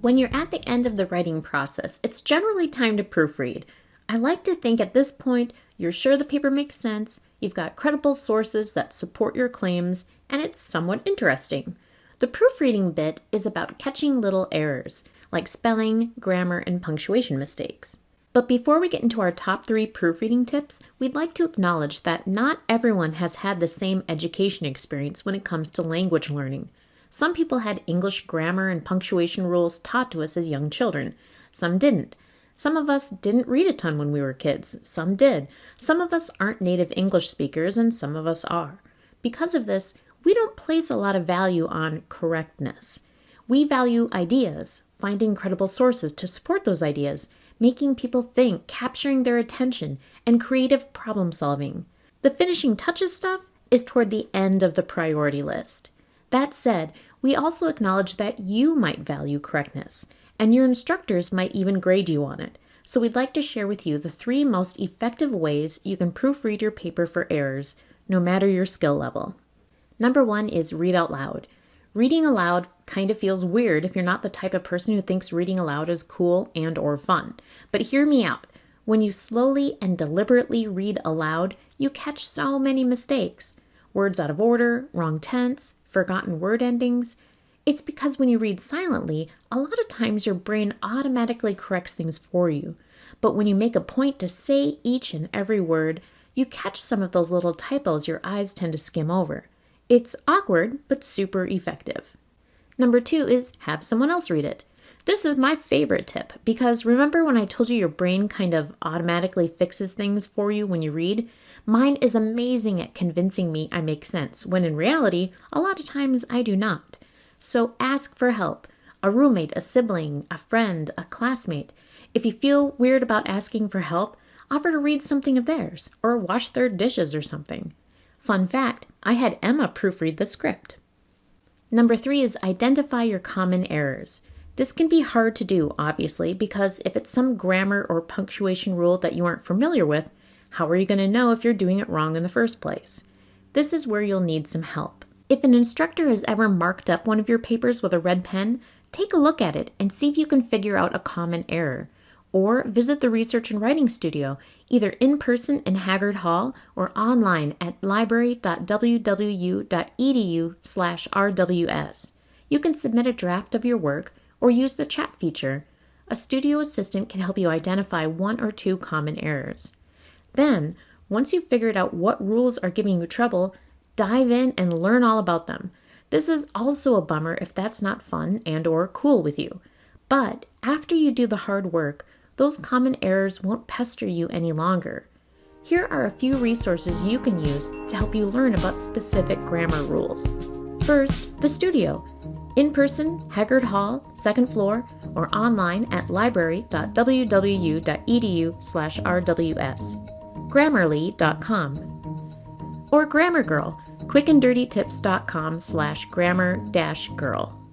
When you're at the end of the writing process, it's generally time to proofread. I like to think at this point you're sure the paper makes sense, you've got credible sources that support your claims, and it's somewhat interesting. The proofreading bit is about catching little errors, like spelling, grammar, and punctuation mistakes. But before we get into our top three proofreading tips, we'd like to acknowledge that not everyone has had the same education experience when it comes to language learning. Some people had English grammar and punctuation rules taught to us as young children. Some didn't. Some of us didn't read a ton when we were kids. Some did. Some of us aren't native English speakers, and some of us are. Because of this, we don't place a lot of value on correctness. We value ideas, finding credible sources to support those ideas, making people think, capturing their attention, and creative problem solving. The finishing touches stuff is toward the end of the priority list. That said, we also acknowledge that you might value correctness, and your instructors might even grade you on it. So we'd like to share with you the three most effective ways you can proofread your paper for errors, no matter your skill level. Number one is read out loud. Reading aloud kind of feels weird if you're not the type of person who thinks reading aloud is cool and or fun. But hear me out. When you slowly and deliberately read aloud, you catch so many mistakes. Words out of order, wrong tense, forgotten word endings. It's because when you read silently, a lot of times your brain automatically corrects things for you. But when you make a point to say each and every word, you catch some of those little typos your eyes tend to skim over. It's awkward, but super effective. Number two is have someone else read it. This is my favorite tip because remember when I told you your brain kind of automatically fixes things for you when you read? Mine is amazing at convincing me I make sense, when in reality, a lot of times I do not. So ask for help a roommate, a sibling, a friend, a classmate. If you feel weird about asking for help, offer to read something of theirs or wash their dishes or something. Fun fact I had Emma proofread the script. Number three is identify your common errors. This can be hard to do, obviously, because if it's some grammar or punctuation rule that you aren't familiar with, how are you going to know if you're doing it wrong in the first place? This is where you'll need some help. If an instructor has ever marked up one of your papers with a red pen, take a look at it and see if you can figure out a common error. Or visit the Research and Writing Studio, either in person in Haggard Hall or online at library.wwu.edu/rws. You can submit a draft of your work or use the chat feature. A studio assistant can help you identify one or two common errors. Then, once you've figured out what rules are giving you trouble, dive in and learn all about them. This is also a bummer if that's not fun and or cool with you. But after you do the hard work, those common errors won't pester you any longer. Here are a few resources you can use to help you learn about specific grammar rules. First, the studio. In person, Haggard Hall, second floor, or online at library.wwu.edu/rws grammarly.com, or Grammar Girl, quickanddirtytips.com slash grammar dash girl.